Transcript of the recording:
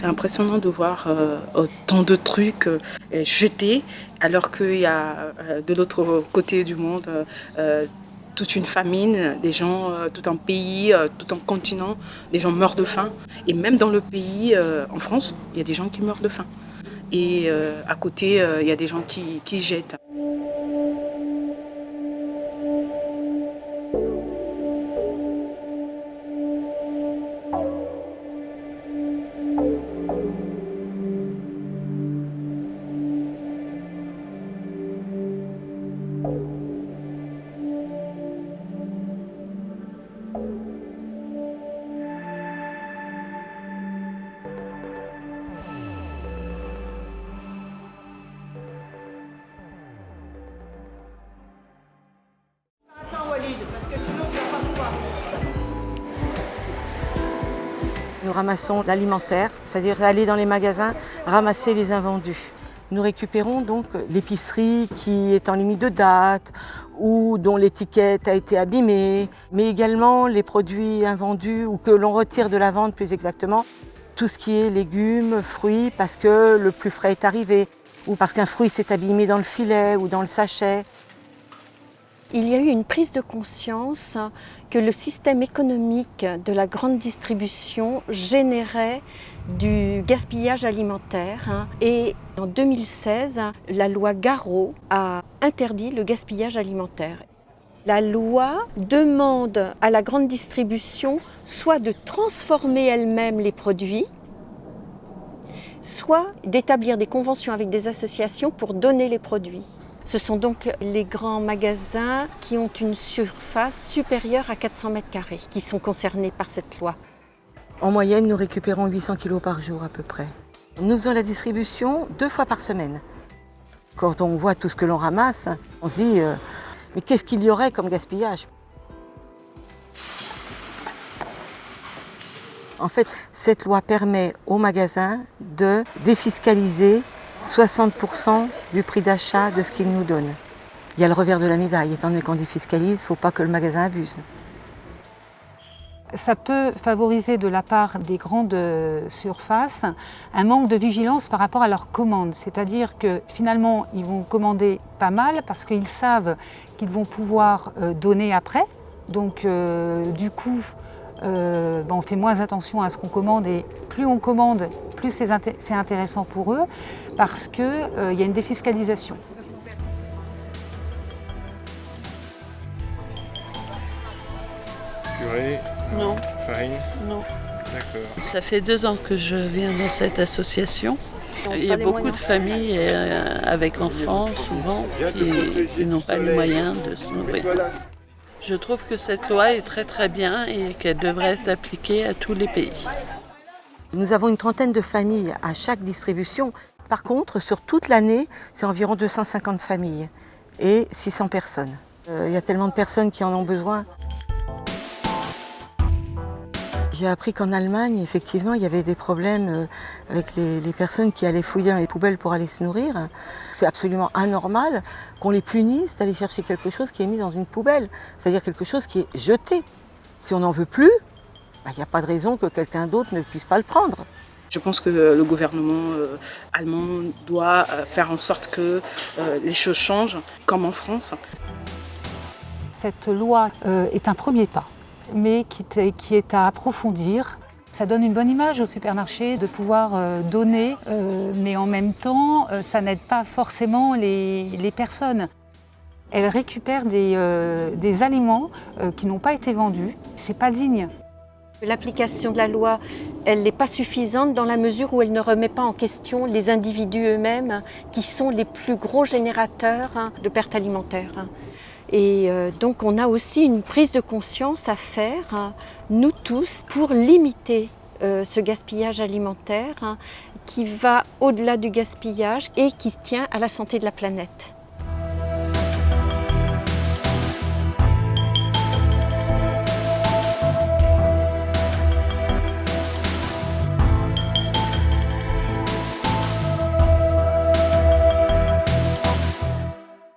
C'est impressionnant de voir autant de trucs jetés alors qu'il y a de l'autre côté du monde toute une famine, des gens, tout un pays, tout un continent, des gens meurent de faim. Et même dans le pays, en France, il y a des gens qui meurent de faim. Et à côté, il y a des gens qui, qui jettent. Nous ramassons l'alimentaire, c'est-à-dire aller dans les magasins, ramasser les invendus. Nous récupérons donc l'épicerie qui est en limite de date ou dont l'étiquette a été abîmée, mais également les produits invendus ou que l'on retire de la vente plus exactement. Tout ce qui est légumes, fruits, parce que le plus frais est arrivé, ou parce qu'un fruit s'est abîmé dans le filet ou dans le sachet. Il y a eu une prise de conscience que le système économique de la grande distribution générait du gaspillage alimentaire et en 2016, la loi Garot a interdit le gaspillage alimentaire. La loi demande à la grande distribution soit de transformer elle-même les produits, soit d'établir des conventions avec des associations pour donner les produits. Ce sont donc les grands magasins qui ont une surface supérieure à 400 mètres carrés qui sont concernés par cette loi. En moyenne, nous récupérons 800 kg par jour à peu près. Nous faisons la distribution deux fois par semaine. Quand on voit tout ce que l'on ramasse, on se dit euh, mais qu'est-ce qu'il y aurait comme gaspillage? En fait, cette loi permet aux magasins de défiscaliser 60% du prix d'achat de ce qu'ils nous donnent. Il y a le revers de la médaille, étant donné qu'on défiscalise, il ne faut pas que le magasin abuse. Ça peut favoriser de la part des grandes surfaces un manque de vigilance par rapport à leurs commandes. C'est-à-dire que finalement, ils vont commander pas mal parce qu'ils savent qu'ils vont pouvoir euh, donner après. Donc euh, du coup, euh, ben, on fait moins attention à ce qu'on commande et plus on commande, plus c'est intéressant pour eux parce qu'il euh, y a une défiscalisation. Purée Non. Farine Non. D'accord. Ça fait deux ans que je viens dans cette association. Il y a beaucoup de familles euh, avec enfants, souvent, qui, n'ont pas les moyens de se nourrir. Je trouve que cette loi est très très bien et qu'elle devrait être appliquée à tous les pays. Nous avons une trentaine de familles à chaque distribution. Par contre, sur toute l'année, c'est environ 250 familles et 600 personnes. Euh, il y a tellement de personnes qui en ont besoin. J'ai appris qu'en Allemagne, effectivement, il y avait des problèmes euh, avec les, personnes qui allaient fouiller dans les poubelles pour aller se nourrir. C'est absolument anormal qu'on les punisse d'aller chercher quelque chose qui est mis dans une poubelle, c'est-à-dire quelque chose qui est jeté. Si on n'en veut plus, il n'y a pas de raison que quelqu'un d'autre ne puisse pas le prendre. Je pense que le gouvernement euh, allemand doit euh, faire en sorte que euh, les choses changent, comme en France. Cette loi est un premier pas, mais qui est à approfondir. Ça donne une bonne image au supermarché de pouvoir donner, mais en même temps, ça n'aide pas forcément les, personnes. Elles récupèrent des, des aliments qui n'ont pas été vendus. C'est pas digne. L'application de la loi, elle n'est pas suffisante dans la mesure où elle ne remet pas en question les individus eux-mêmes qui sont les plus gros générateurs hein, de pertes alimentaires. Hein. Et euh, donc on a aussi une prise de conscience à faire, hein, nous tous, pour limiter euh, ce gaspillage alimentaire qui va au-delà du gaspillage et qui tient à la santé de la planète.